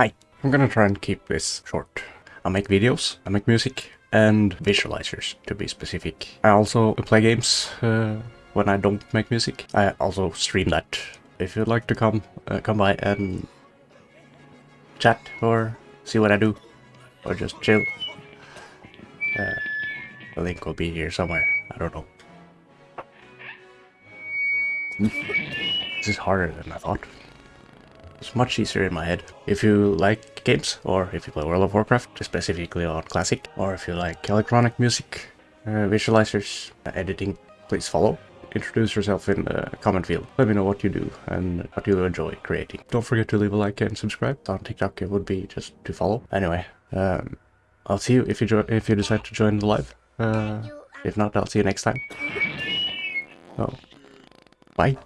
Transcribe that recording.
Hi, I'm gonna try and keep this short. I make videos, I make music, and visualizers to be specific. I also play games uh, when I don't make music. I also stream that. If you'd like to come, uh, come by and chat or see what I do, or just chill, uh, the link will be here somewhere. I don't know. This is harder than I thought. It's much easier in my head. If you like games, or if you play World of Warcraft, specifically on Classic, or if you like electronic music, uh, visualizers, uh, editing, please follow. Introduce yourself in the comment field. Let me know what you do and what you enjoy creating. Don't forget to leave a like and subscribe. On TikTok, it would be just to follow. Anyway, um, I'll see you if you if you decide to join the live. Uh, if not, I'll see you next time. Oh, bye.